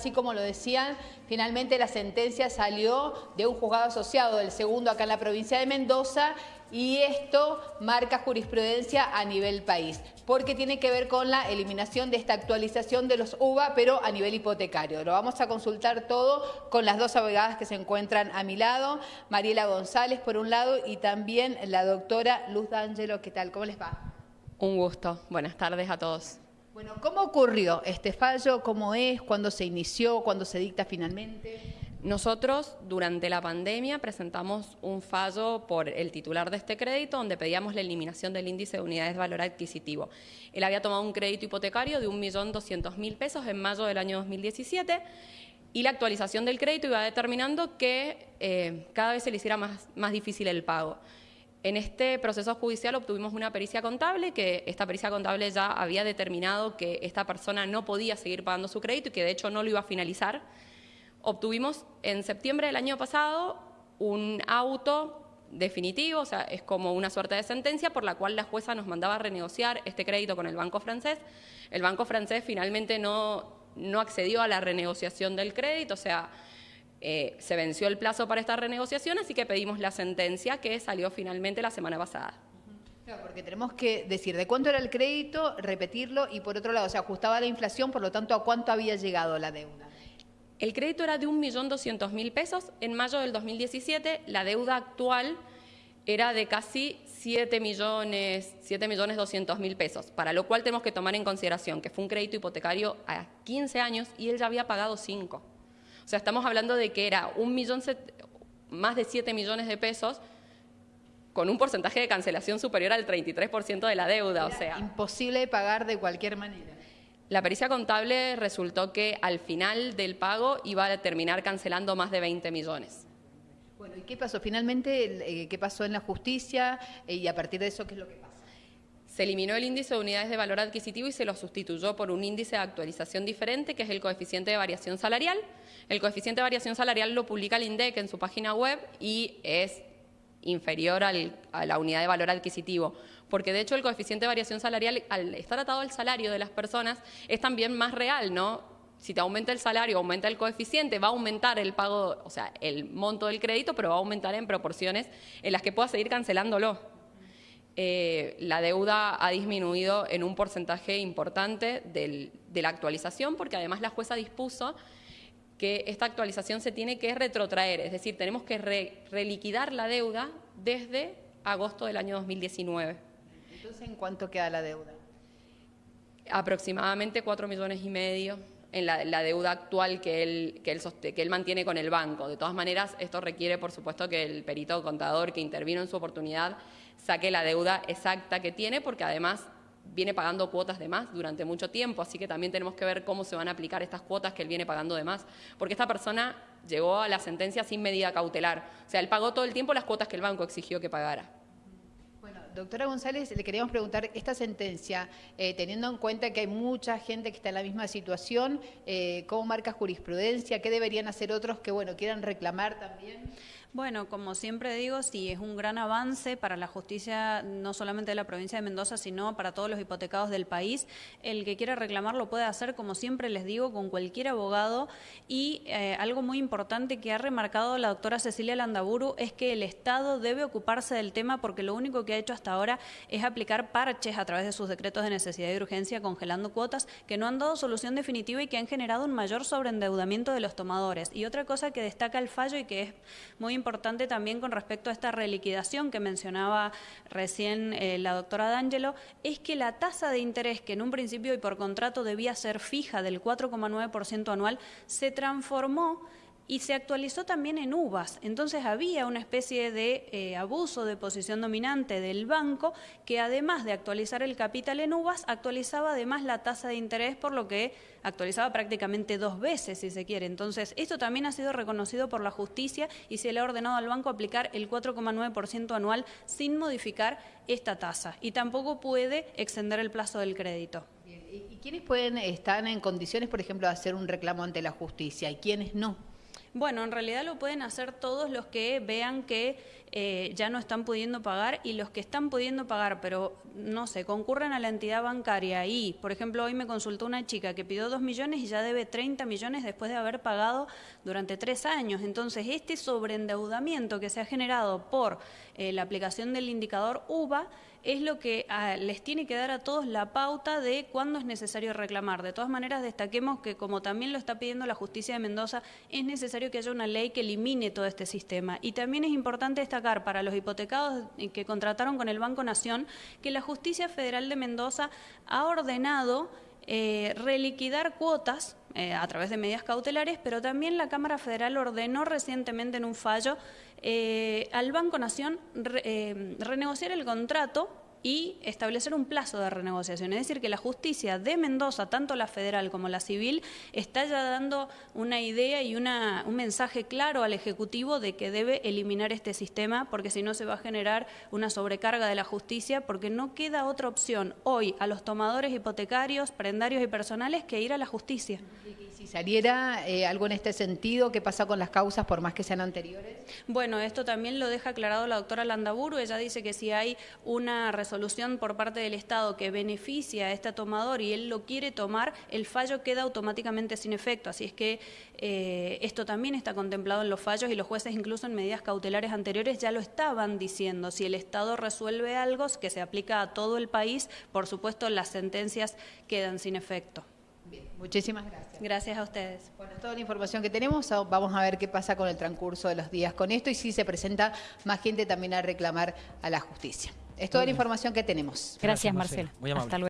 Así como lo decían, finalmente la sentencia salió de un juzgado asociado, del segundo acá en la provincia de Mendoza, y esto marca jurisprudencia a nivel país, porque tiene que ver con la eliminación de esta actualización de los UVA, pero a nivel hipotecario. Lo vamos a consultar todo con las dos abogadas que se encuentran a mi lado, Mariela González por un lado y también la doctora Luz D'Angelo. ¿Qué tal? ¿Cómo les va? Un gusto. Buenas tardes a todos. Bueno, ¿cómo ocurrió este fallo? ¿Cómo es? ¿Cuándo se inició? ¿Cuándo se dicta finalmente? Nosotros, durante la pandemia, presentamos un fallo por el titular de este crédito donde pedíamos la eliminación del índice de unidades de valor adquisitivo. Él había tomado un crédito hipotecario de 1.200.000 pesos en mayo del año 2017 y la actualización del crédito iba determinando que eh, cada vez se le hiciera más, más difícil el pago. En este proceso judicial obtuvimos una pericia contable, que esta pericia contable ya había determinado que esta persona no podía seguir pagando su crédito y que de hecho no lo iba a finalizar. Obtuvimos en septiembre del año pasado un auto definitivo, o sea, es como una suerte de sentencia por la cual la jueza nos mandaba a renegociar este crédito con el banco francés. El banco francés finalmente no, no accedió a la renegociación del crédito, o sea, eh, se venció el plazo para esta renegociación, así que pedimos la sentencia que salió finalmente la semana pasada. Claro, porque tenemos que decir de cuánto era el crédito, repetirlo y por otro lado, se ajustaba a la inflación, por lo tanto, ¿a cuánto había llegado la deuda? El crédito era de 1.200.000 pesos. En mayo del 2017, la deuda actual era de casi 7 millones, 7 millones 200 mil pesos, para lo cual tenemos que tomar en consideración que fue un crédito hipotecario a 15 años y él ya había pagado 5. O sea, estamos hablando de que era un millón, más de 7 millones de pesos con un porcentaje de cancelación superior al 33% de la deuda. o sea, imposible de pagar de cualquier manera. La pericia contable resultó que al final del pago iba a terminar cancelando más de 20 millones. Bueno, ¿y qué pasó? Finalmente, eh, ¿qué pasó en la justicia? Eh, y a partir de eso, ¿qué es lo que pasa? Se eliminó el índice de unidades de valor adquisitivo y se lo sustituyó por un índice de actualización diferente, que es el coeficiente de variación salarial. El coeficiente de variación salarial lo publica el INDEC en su página web y es inferior a la unidad de valor adquisitivo, porque de hecho el coeficiente de variación salarial, al estar atado al salario de las personas, es también más real, ¿no? Si te aumenta el salario, aumenta el coeficiente, va a aumentar el pago, o sea, el monto del crédito, pero va a aumentar en proporciones en las que puedas seguir cancelándolo. Eh, la deuda ha disminuido en un porcentaje importante de la actualización, porque además la jueza dispuso que esta actualización se tiene que retrotraer, es decir, tenemos que reliquidar la deuda desde agosto del año 2019. Entonces, ¿en cuánto queda la deuda? Aproximadamente 4 millones y medio en la, deuda actual que él, que, él que él mantiene con el banco. De todas maneras, esto requiere, por supuesto, que el perito contador que intervino en su oportunidad saque la deuda exacta que tiene, porque además viene pagando cuotas de más durante mucho tiempo, así que también tenemos que ver cómo se van a aplicar estas cuotas que él viene pagando de más, porque esta persona llegó a la sentencia sin medida cautelar, o sea, él pagó todo el tiempo las cuotas que el banco exigió que pagara. Doctora González, le queríamos preguntar, esta sentencia, eh, teniendo en cuenta que hay mucha gente que está en la misma situación, eh, ¿cómo marca jurisprudencia? ¿Qué deberían hacer otros que, bueno, quieran reclamar también? Bueno, como siempre digo, sí, es un gran avance para la justicia, no solamente de la provincia de Mendoza, sino para todos los hipotecados del país. El que quiera reclamar lo puede hacer, como siempre les digo, con cualquier abogado. Y eh, algo muy importante que ha remarcado la doctora Cecilia Landaburu es que el Estado debe ocuparse del tema porque lo único que ha hecho hasta ahora es aplicar parches a través de sus decretos de necesidad y urgencia, congelando cuotas que no han dado solución definitiva y que han generado un mayor sobreendeudamiento de los tomadores. Y otra cosa que destaca el fallo y que es muy importante también con respecto a esta reliquidación que mencionaba recién eh, la doctora D'Angelo, es que la tasa de interés que en un principio y por contrato debía ser fija del 4,9% anual, se transformó y se actualizó también en uvas. Entonces había una especie de eh, abuso de posición dominante del banco que además de actualizar el capital en uvas, actualizaba además la tasa de interés, por lo que actualizaba prácticamente dos veces, si se quiere. Entonces, esto también ha sido reconocido por la justicia y se le ha ordenado al banco aplicar el 4,9% anual sin modificar esta tasa. Y tampoco puede extender el plazo del crédito. ¿Y quiénes pueden estar en condiciones, por ejemplo, de hacer un reclamo ante la justicia y quiénes no? Bueno, en realidad lo pueden hacer todos los que vean que eh, ya no están pudiendo pagar y los que están pudiendo pagar, pero no sé, concurren a la entidad bancaria y, por ejemplo, hoy me consultó una chica que pidió 2 millones y ya debe 30 millones después de haber pagado durante tres años. Entonces, este sobreendeudamiento que se ha generado por eh, la aplicación del indicador UVA es lo que ah, les tiene que dar a todos la pauta de cuándo es necesario reclamar. De todas maneras, destaquemos que, como también lo está pidiendo la justicia de Mendoza, es necesario que haya una ley que elimine todo este sistema. Y también es importante destacar para los hipotecados que contrataron con el Banco Nación que la justicia federal de Mendoza ha ordenado eh, reliquidar cuotas eh, a través de medidas cautelares, pero también la Cámara Federal ordenó recientemente en un fallo eh, al Banco Nación renegociar el contrato y establecer un plazo de renegociación. Es decir, que la justicia de Mendoza, tanto la federal como la civil, está ya dando una idea y una, un mensaje claro al Ejecutivo de que debe eliminar este sistema, porque si no se va a generar una sobrecarga de la justicia, porque no queda otra opción hoy a los tomadores hipotecarios, prendarios y personales que ir a la justicia. Si saliera eh, algo en este sentido, ¿qué pasa con las causas por más que sean anteriores? Bueno, esto también lo deja aclarado la doctora Landaburu. Ella dice que si hay una resolución por parte del Estado que beneficia a este tomador y él lo quiere tomar, el fallo queda automáticamente sin efecto. Así es que eh, esto también está contemplado en los fallos y los jueces incluso en medidas cautelares anteriores ya lo estaban diciendo. Si el Estado resuelve algo que se aplica a todo el país, por supuesto las sentencias quedan sin efecto. Muchísimas gracias. Gracias a ustedes. Bueno, toda la información que tenemos, vamos a ver qué pasa con el transcurso de los días con esto y si se presenta más gente también a reclamar a la justicia. Es toda la información que tenemos. Gracias, Marcela. Muy amable. Hasta luego.